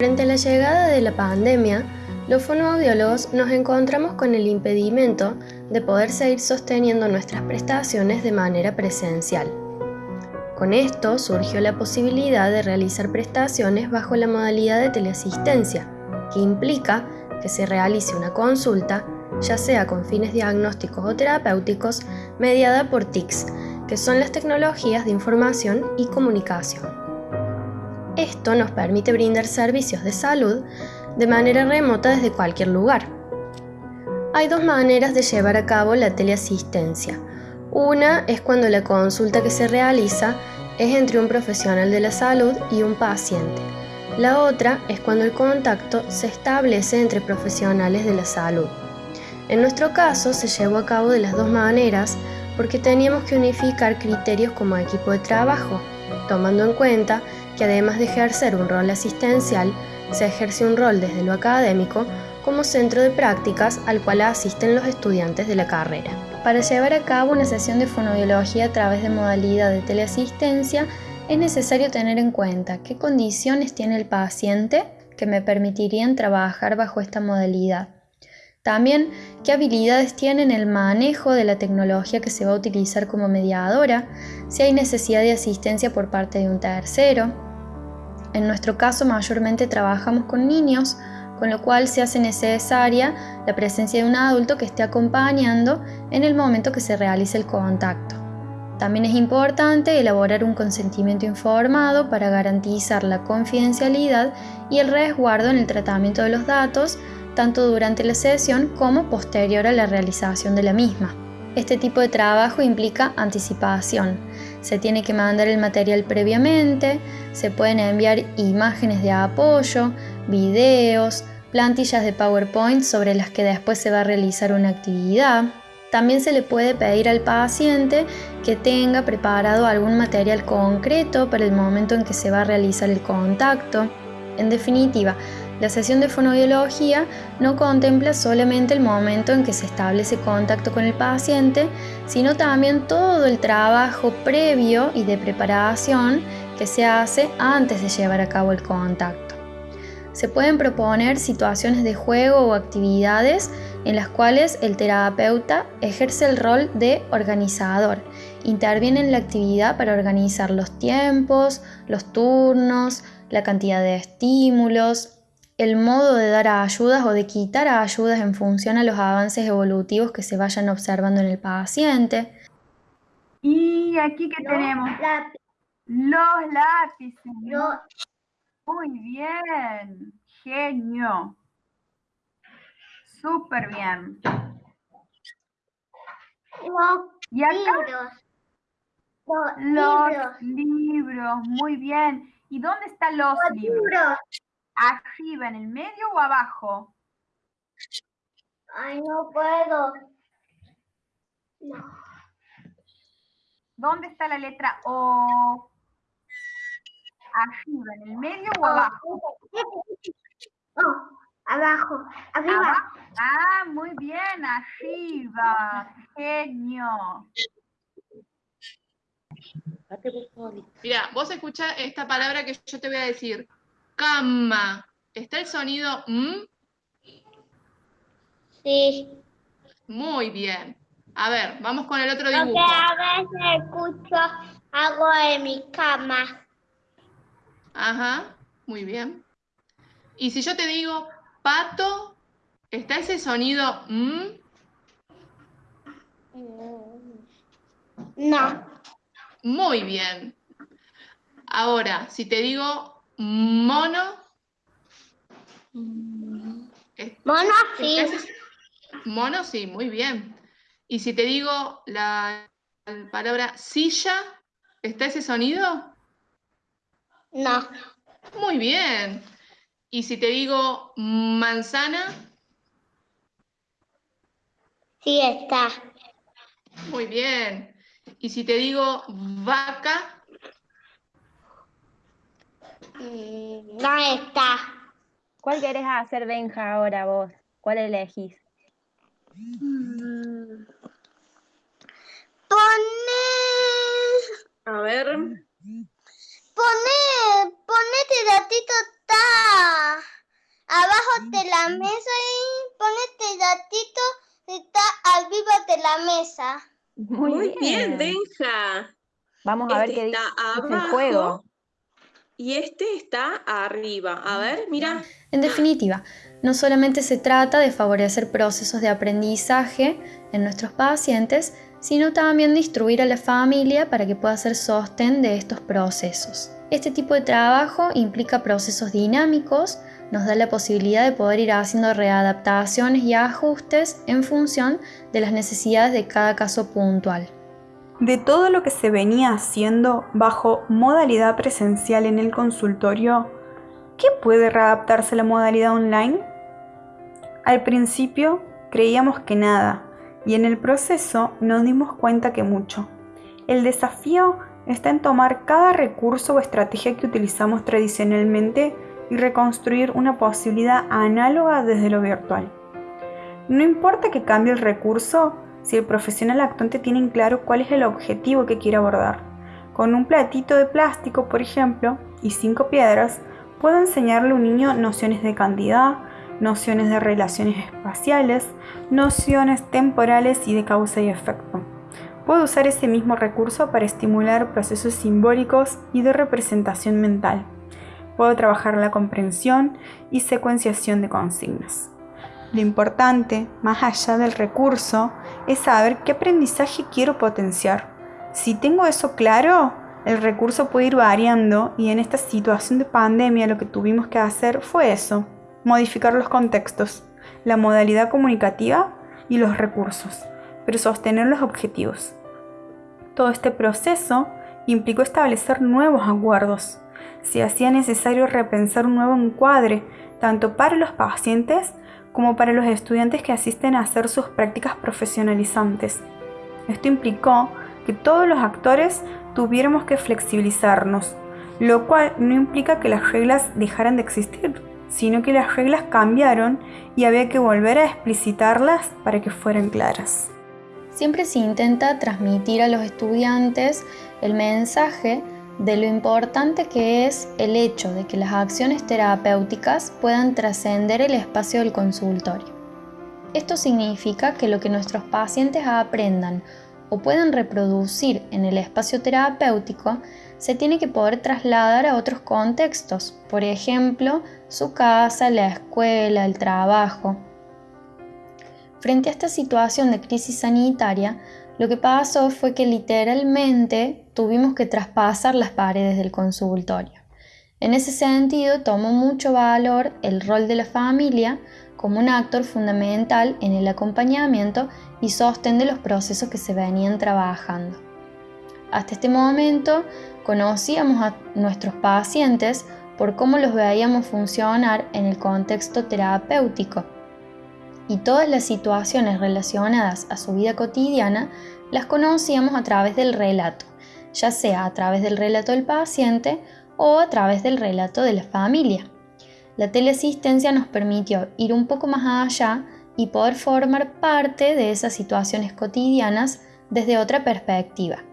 Frente a la llegada de la pandemia, los fonoaudiólogos nos encontramos con el impedimento de poder seguir sosteniendo nuestras prestaciones de manera presencial. Con esto surgió la posibilidad de realizar prestaciones bajo la modalidad de teleasistencia, que implica que se realice una consulta, ya sea con fines diagnósticos o terapéuticos, mediada por TICs, que son las tecnologías de información y comunicación. Esto nos permite brindar servicios de salud de manera remota desde cualquier lugar. Hay dos maneras de llevar a cabo la teleasistencia. Una es cuando la consulta que se realiza es entre un profesional de la salud y un paciente. La otra es cuando el contacto se establece entre profesionales de la salud. En nuestro caso se llevó a cabo de las dos maneras porque teníamos que unificar criterios como equipo de trabajo, tomando en cuenta que además de ejercer un rol asistencial, se ejerce un rol desde lo académico como centro de prácticas al cual asisten los estudiantes de la carrera. Para llevar a cabo una sesión de fonobiología a través de modalidad de teleasistencia, es necesario tener en cuenta qué condiciones tiene el paciente que me permitirían trabajar bajo esta modalidad. También qué habilidades tiene en el manejo de la tecnología que se va a utilizar como mediadora, si hay necesidad de asistencia por parte de un tercero, en nuestro caso mayormente trabajamos con niños, con lo cual se hace necesaria la presencia de un adulto que esté acompañando en el momento que se realice el contacto. También es importante elaborar un consentimiento informado para garantizar la confidencialidad y el resguardo en el tratamiento de los datos, tanto durante la sesión como posterior a la realización de la misma. Este tipo de trabajo implica anticipación. Se tiene que mandar el material previamente, se pueden enviar imágenes de apoyo, videos, plantillas de PowerPoint sobre las que después se va a realizar una actividad. También se le puede pedir al paciente que tenga preparado algún material concreto para el momento en que se va a realizar el contacto. En definitiva, la sesión de fonobiología no contempla solamente el momento en que se establece contacto con el paciente, sino también todo el trabajo previo y de preparación que se hace antes de llevar a cabo el contacto. Se pueden proponer situaciones de juego o actividades en las cuales el terapeuta ejerce el rol de organizador. Interviene en la actividad para organizar los tiempos, los turnos, la cantidad de estímulos, el modo de dar ayudas o de quitar ayudas en función a los avances evolutivos que se vayan observando en el paciente. Y aquí que tenemos los lápices. Muy bien, genio. Súper bien. Los ¿Y acá? libros. Los, Los libros. libros, muy bien. ¿Y dónde están los Los libros? libros. ¿Arriba, en el medio o abajo? Ay, no puedo. No. ¿Dónde está la letra O? ¿Arriba, en el medio o abajo? Oh, abajo. Arriba. Abajo. Ah, muy bien, arriba. Genio. Mira, vos escucha esta palabra que yo te voy a decir. Cama. ¿Está el sonido M? Sí. Muy bien. A ver, vamos con el otro Porque dibujo. a veces escucho algo en mi cama. Ajá, muy bien. Y si yo te digo pato, ¿está ese sonido M? No. Muy bien. Ahora, si te digo mono, ¿es- Mono sí. mono, sí, muy bien. Y si te digo la palabra silla, ¿está ese sonido? No. Muy bien. Y si te digo manzana, Sí está. muy bien. Y si te digo vaca, No está. ¿Cuál querés hacer, Benja, ahora vos? ¿Cuál elegís? Poner. A ver. Poner. Ponete ratito está abajo de la mesa y ponete gatito está arriba de la mesa. Muy, bien. Benja. Vamos a ver qué está dice el abajo. juego. Y este está arriba. A ver, mira. En definitiva, no solamente se trata de favorecer procesos de aprendizaje en nuestros pacientes, sino también de instruir a la familia para que pueda ser sostén de estos procesos. Este tipo de trabajo implica procesos dinámicos, nos da la posibilidad de poder ir haciendo readaptaciones y ajustes en función de las necesidades de cada caso puntual. De todo lo que se venía haciendo bajo modalidad presencial en el consultorio, ¿qué puede readaptarse a la modalidad online? Al principio creíamos que nada y en el proceso nos dimos cuenta que mucho. El desafío está en tomar cada recurso o estrategia que utilizamos tradicionalmente y reconstruir una posibilidad análoga desde lo virtual. No importa que cambie el recurso, si el profesional actuante tiene en claro cuál es el objetivo que quiere abordar. Con un platito de plástico, por ejemplo, y cinco piedras, puedo enseñarle a un niño nociones de cantidad, nociones de relaciones espaciales, nociones temporales y de causa y efecto. Puedo usar ese mismo recurso para estimular procesos simbólicos y de representación mental. Puedo trabajar la comprensión y secuenciación de consignas. Lo importante, más allá del recurso, es saber qué aprendizaje quiero potenciar. Si tengo eso claro, el recurso puede ir variando y en esta situación de pandemia lo que tuvimos que hacer fue eso, modificar los contextos, la modalidad comunicativa y los recursos, pero sostener los objetivos. Todo este proceso implicó establecer nuevos acuerdos. Se hacía necesario repensar un nuevo encuadre, tanto para los pacientes como para los estudiantes que asisten a hacer sus prácticas profesionalizantes. Esto implicó que todos los actores tuviéramos que flexibilizarnos, lo cual no implica que las reglas dejaran de existir, sino que las reglas cambiaron y había que volver a explicitarlas para que fueran claras. Siempre se intenta transmitir a los estudiantes el mensaje de lo importante que es el hecho de que las acciones terapéuticas puedan trascender el espacio del consultorio. Esto significa que lo que nuestros pacientes aprendan o puedan reproducir en el espacio terapéutico se tiene que poder trasladar a otros contextos, por ejemplo, su casa, la escuela, el trabajo. Frente a esta situación de crisis sanitaria, lo que pasó fue que literalmente tuvimos que traspasar las paredes del consultorio. En ese sentido, tomó mucho valor el rol de la familia como un actor fundamental en el acompañamiento y sostén de los procesos que se venían trabajando. Hasta este momento conocíamos a nuestros pacientes por cómo los veíamos funcionar en el contexto terapéutico y todas las situaciones relacionadas a su vida cotidiana las conocíamos a través del relato, ya sea a través del relato del paciente o a través del relato de la familia. La teleasistencia nos permitió ir un poco más allá y poder formar parte de esas situaciones cotidianas desde otra perspectiva.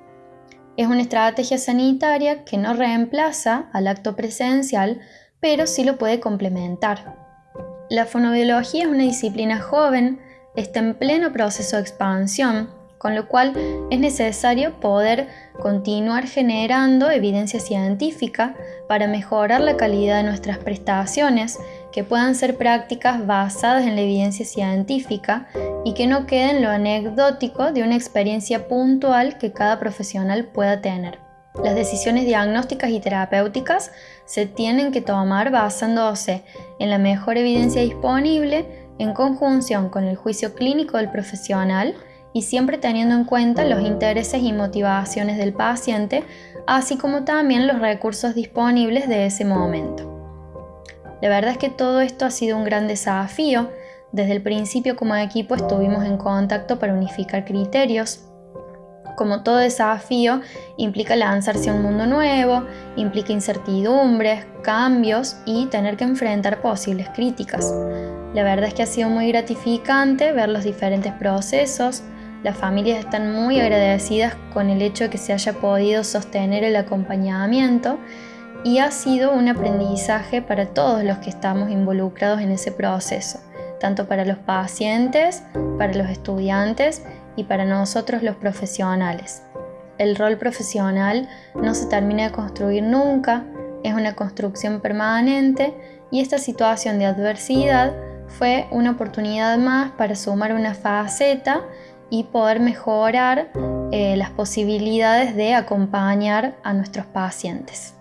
Es una estrategia sanitaria que no reemplaza al acto presencial, pero sí lo puede complementar. La fonobiología es una disciplina joven, está en pleno proceso de expansión, con lo cual es necesario poder continuar generando evidencia científica para mejorar la calidad de nuestras prestaciones, que puedan ser prácticas basadas en la evidencia científica y que no queden lo anecdótico de una experiencia puntual que cada profesional pueda tener. Las decisiones diagnósticas y terapéuticas se tienen que tomar basándose en la mejor evidencia disponible en conjunción con el juicio clínico del profesional y siempre teniendo en cuenta los intereses y motivaciones del paciente, así como también los recursos disponibles de ese momento. La verdad es que todo esto ha sido un gran desafío. Desde el principio como equipo estuvimos en contacto para unificar criterios, como todo desafío, implica lanzarse a un mundo nuevo, implica incertidumbres, cambios y tener que enfrentar posibles críticas. La verdad es que ha sido muy gratificante ver los diferentes procesos. Las familias están muy agradecidas con el hecho de que se haya podido sostener el acompañamiento y ha sido un aprendizaje para todos los que estamos involucrados en ese proceso, tanto para los pacientes, para los estudiantes y para nosotros los profesionales. El rol profesional no se termina de construir nunca, es una construcción permanente y esta situación de adversidad fue una oportunidad más para sumar una faceta y poder mejorar eh, las posibilidades de acompañar a nuestros pacientes.